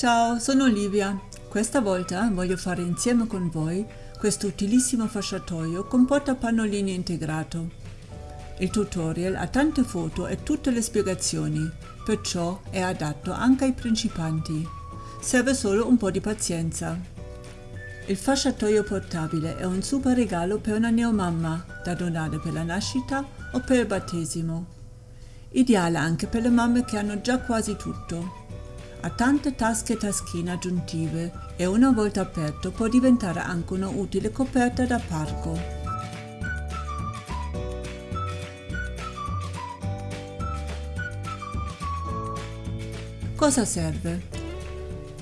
Ciao, sono Olivia. Questa volta voglio fare insieme con voi questo utilissimo fasciatoio con portapannolini integrato. Il tutorial ha tante foto e tutte le spiegazioni, perciò è adatto anche ai principianti. Serve solo un po' di pazienza. Il fasciatoio portabile è un super regalo per una neomamma da donare per la nascita o per il battesimo. Ideale anche per le mamme che hanno già quasi tutto. Ha tante tasche e taschine aggiuntive e una volta aperto può diventare anche una utile coperta da parco. Cosa serve?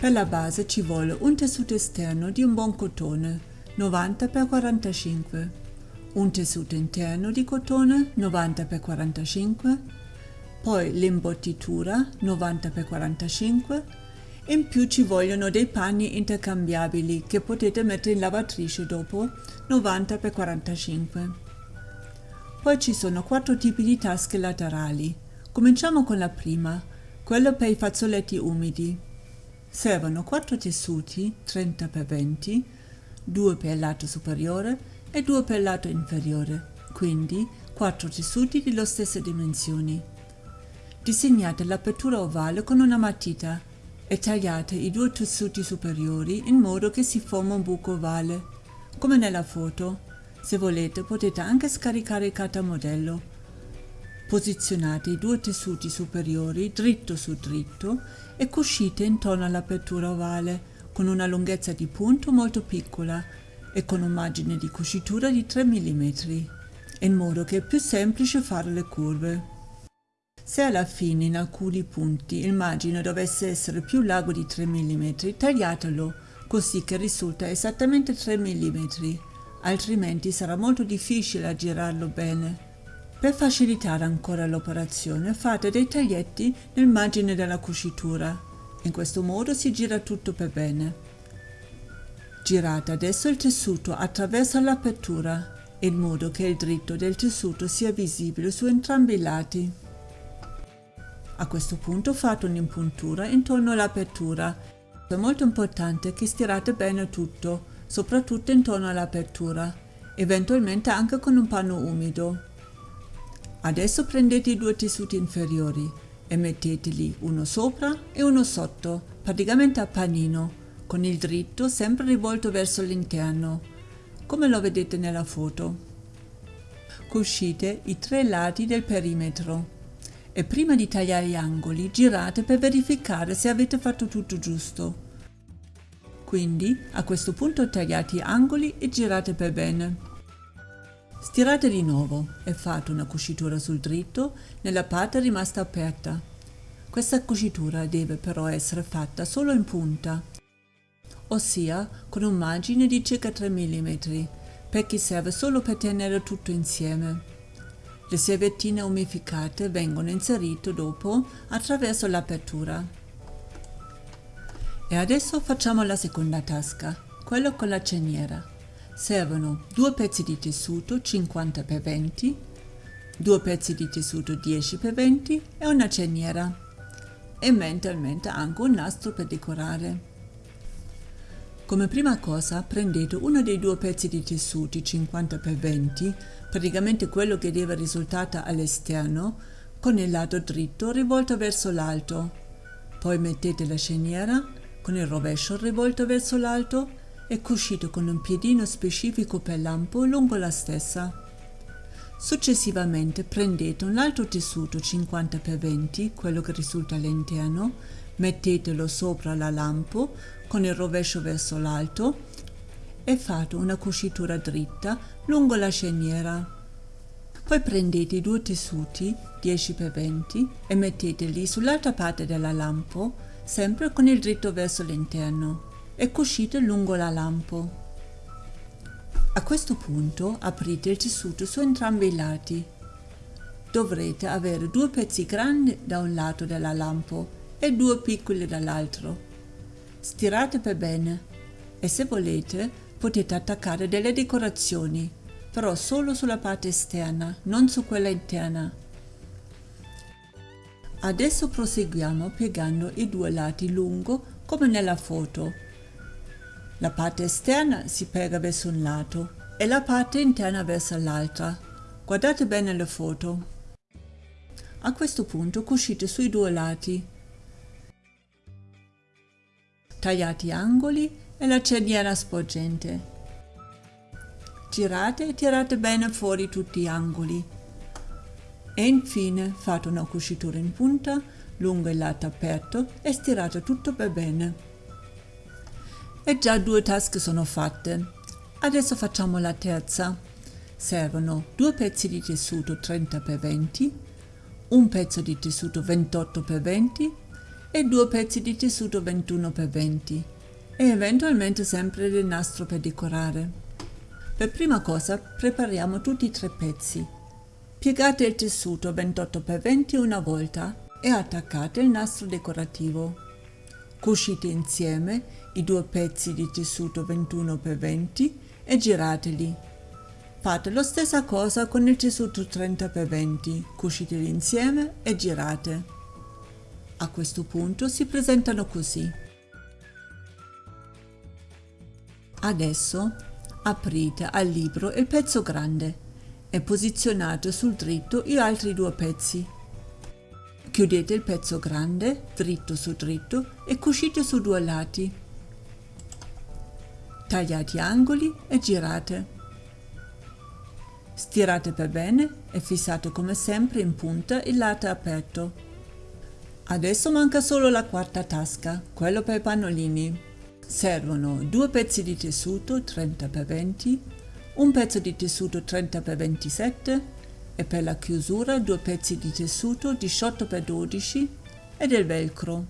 Per la base ci vuole un tessuto esterno di un buon cotone 90x45, un tessuto interno di cotone 90x45, poi l'imbottitura 90x45, in più ci vogliono dei panni intercambiabili che potete mettere in lavatrice dopo 90x45. Poi ci sono quattro tipi di tasche laterali. Cominciamo con la prima, quello per i fazzoletti umidi. Servono 4 tessuti 30 x 20, 2 per il lato superiore e 2 per il lato inferiore, quindi 4 tessuti dello stesse dimensioni. Disegnate l'apertura ovale con una matita e tagliate i due tessuti superiori in modo che si forma un buco ovale, come nella foto. Se volete potete anche scaricare il cartamodello Posizionate i due tessuti superiori dritto su dritto e cucite intorno all'apertura ovale con una lunghezza di punto molto piccola e con un margine di cucitura di 3 mm, in modo che è più semplice fare le curve. Se alla fine in alcuni punti il margine dovesse essere più largo di 3 mm, tagliatelo così che risulta esattamente 3 mm, altrimenti sarà molto difficile a girarlo bene. Per facilitare ancora l'operazione fate dei taglietti nel margine della cucitura. In questo modo si gira tutto per bene. Girate adesso il tessuto attraverso l'apertura in modo che il dritto del tessuto sia visibile su entrambi i lati. A questo punto fate un'impuntura intorno all'apertura. È molto importante che stirate bene tutto, soprattutto intorno all'apertura, eventualmente anche con un panno umido. Adesso prendete i due tessuti inferiori e metteteli uno sopra e uno sotto, praticamente a panino, con il dritto sempre rivolto verso l'interno, come lo vedete nella foto. Cuscite i tre lati del perimetro e prima di tagliare gli angoli girate per verificare se avete fatto tutto giusto. Quindi a questo punto tagliate gli angoli e girate per bene. Stirate di nuovo e fate una cucitura sul dritto nella parte rimasta aperta. Questa cucitura deve però essere fatta solo in punta, ossia con un margine di circa 3 mm, perché serve solo per tenere tutto insieme. Le servettine umificate vengono inserite dopo attraverso l'apertura. E adesso facciamo la seconda tasca, quella con la ceniera. Servono due pezzi di tessuto 50 x 20, due pezzi di tessuto 10 x 20 e una ceniera e mentalmente anche un nastro per decorare. Come prima cosa prendete uno dei due pezzi di tessuti 50 x 20, praticamente quello che deve risultare all'esterno, con il lato dritto rivolto verso l'alto. Poi mettete la ceniera con il rovescio rivolto verso l'alto e cucito con un piedino specifico per lampo lungo la stessa. Successivamente prendete un altro tessuto 50 x 20, quello che risulta all'interno, mettetelo sopra la lampo con il rovescio verso l'alto e fate una cucitura dritta lungo la sceniera. Poi prendete i due tessuti 10 x 20 e metteteli sull'altra parte della lampo, sempre con il dritto verso l'interno e cucite lungo la lampo. A questo punto aprite il tessuto su entrambi i lati. Dovrete avere due pezzi grandi da un lato della lampo e due piccoli dall'altro. Stirate per bene e se volete potete attaccare delle decorazioni, però solo sulla parte esterna, non su quella interna. Adesso proseguiamo piegando i due lati lungo come nella foto. La parte esterna si piega verso un lato e la parte interna verso l'altra. Guardate bene le foto. A questo punto cucite sui due lati. Tagliate angoli e la cerniera sporgente. Girate e tirate bene fuori tutti gli angoli. E infine fate una cucitura in punta lungo il lato aperto e stirate tutto per bene. E già due tasche sono fatte. Adesso facciamo la terza. Servono due pezzi di tessuto 30x20, un pezzo di tessuto 28x20 e due pezzi di tessuto 21x20 e eventualmente sempre del nastro per decorare. Per prima cosa prepariamo tutti i tre pezzi. Piegate il tessuto 28x20 una volta e attaccate il nastro decorativo. Cucite insieme i due pezzi di tessuto 21x20 e girateli. Fate la stessa cosa con il tessuto 30x20, cuciteli insieme e girate. A questo punto si presentano così. Adesso aprite al libro il pezzo grande e posizionate sul dritto gli altri due pezzi. Chiudete il pezzo grande dritto su dritto e cucite su due lati tagliate angoli e girate. Stirate per bene e fissate come sempre in punta il lato aperto. Adesso manca solo la quarta tasca, quello per i pannolini. Servono due pezzi di tessuto 30x20, un pezzo di tessuto 30x27 e per la chiusura due pezzi di tessuto 18x12 e del velcro.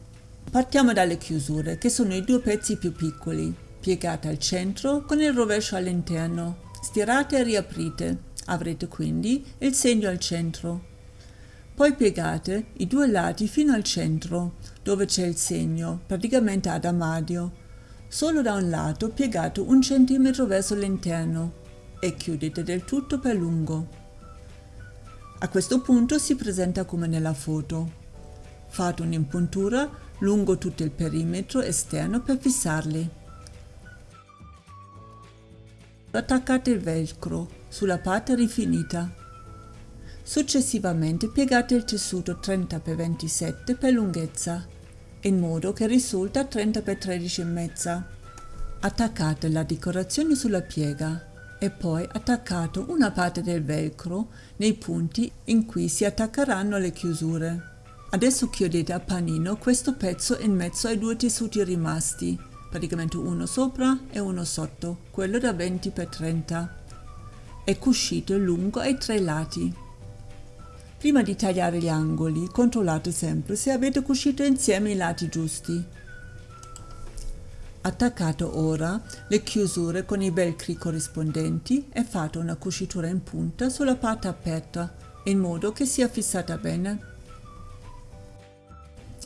Partiamo dalle chiusure, che sono i due pezzi più piccoli piegate al centro con il rovescio all'interno. Stirate e riaprite. Avrete quindi il segno al centro. Poi piegate i due lati fino al centro, dove c'è il segno, praticamente ad armadio. Solo da un lato piegate un centimetro verso l'interno e chiudete del tutto per lungo. A questo punto si presenta come nella foto. Fate un'impuntura lungo tutto il perimetro esterno per fissarli. Attaccate il velcro sulla parte rifinita. Successivamente piegate il tessuto 30x27 per lunghezza, in modo che risulta 30x13,5. Attaccate la decorazione sulla piega e poi attaccate una parte del velcro nei punti in cui si attaccheranno le chiusure. Adesso chiudete a panino questo pezzo in mezzo ai due tessuti rimasti praticamente uno sopra e uno sotto, quello da 20 x 30 e cuscito lungo ai tre lati. Prima di tagliare gli angoli, controllate sempre se avete cuscito insieme i lati giusti. Attaccate ora le chiusure con i velcri corrispondenti e fate una cucitura in punta sulla parte aperta, in modo che sia fissata bene.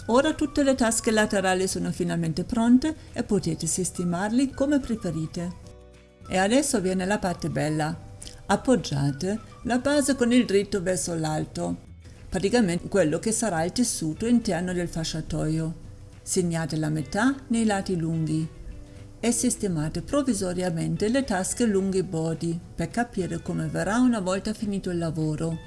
Ora tutte le tasche laterali sono finalmente pronte e potete sistemarli come preferite. E adesso viene la parte bella. Appoggiate la base con il dritto verso l'alto, praticamente quello che sarà il tessuto interno del fasciatoio. Segnate la metà nei lati lunghi e sistemate provvisoriamente le tasche lunghe i bordi per capire come verrà una volta finito il lavoro.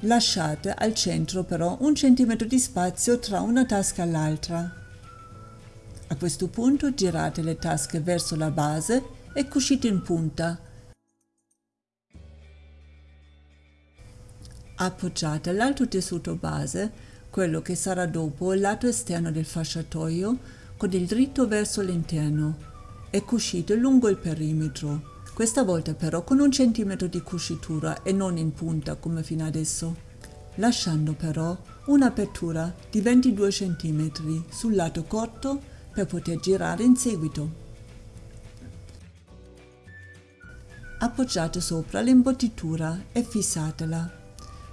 Lasciate al centro però un centimetro di spazio tra una tasca e l'altra. A questo punto girate le tasche verso la base e cucite in punta. Appoggiate l'altro tessuto base, quello che sarà dopo il lato esterno del fasciatoio, con il dritto verso l'interno e cucite lungo il perimetro questa volta però con un centimetro di cucitura e non in punta come fino adesso, lasciando però un'apertura di 22 cm sul lato corto per poter girare in seguito. Appoggiate sopra l'imbottitura e fissatela,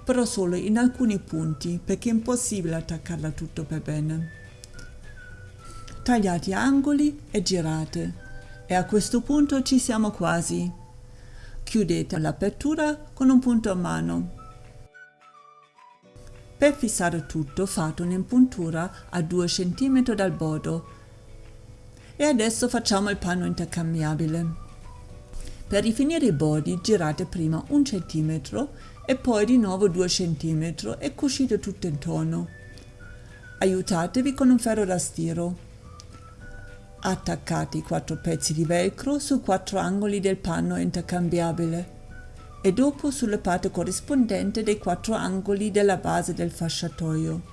però solo in alcuni punti perché è impossibile attaccarla tutto per bene. Tagliate angoli e girate e a questo punto ci siamo quasi. Chiudete l'apertura con un punto a mano. Per fissare tutto fate un'impuntura a 2 cm dal bordo. E adesso facciamo il panno intercambiabile. Per rifinire i bordi girate prima un centimetro e poi di nuovo 2 cm e cucite tutto intorno. Aiutatevi con un ferro da stiro. Attaccate i quattro pezzi di velcro sui quattro angoli del panno intercambiabile e dopo sulla parte corrispondente dei quattro angoli della base del fasciatoio.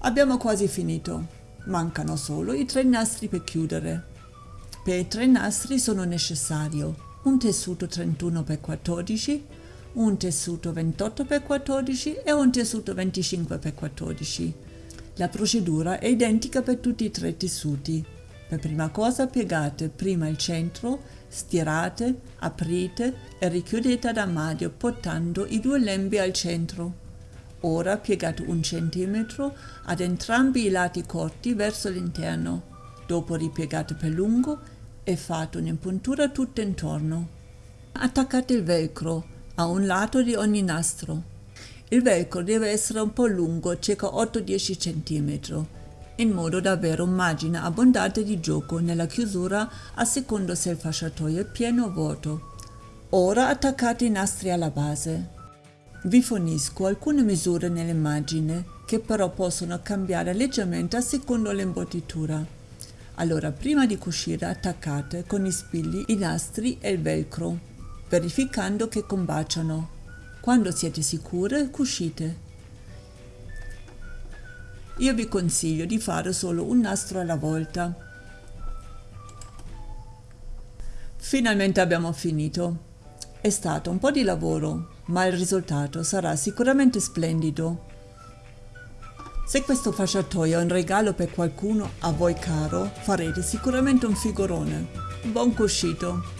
Abbiamo quasi finito, mancano solo i tre nastri per chiudere. Per i tre nastri sono necessario un tessuto 31x14, un tessuto 28x14 e un tessuto 25x14. La procedura è identica per tutti e tre i tessuti. Per prima cosa piegate prima il centro, stirate, aprite e richiudete ad armadio portando i due lembi al centro. Ora piegate un centimetro ad entrambi i lati corti verso l'interno. Dopo ripiegate per lungo e fate un'impuntura tutto intorno. Attaccate il velcro a un lato di ogni nastro. Il velcro deve essere un po' lungo, circa 8-10 cm, in modo da avere un margine abbondante di gioco nella chiusura a seconda se il fasciatoio è pieno o vuoto. Ora attaccate i nastri alla base. Vi fornisco alcune misure nell'immagine che però possono cambiare leggermente a seconda l'imbottitura. Allora prima di cucire attaccate con i spilli i nastri e il velcro, verificando che combaciano. Quando siete sicure, cucite. Io vi consiglio di fare solo un nastro alla volta. Finalmente abbiamo finito. È stato un po' di lavoro, ma il risultato sarà sicuramente splendido. Se questo fasciatoio è un regalo per qualcuno a voi caro, farete sicuramente un figurone. Buon cuscito!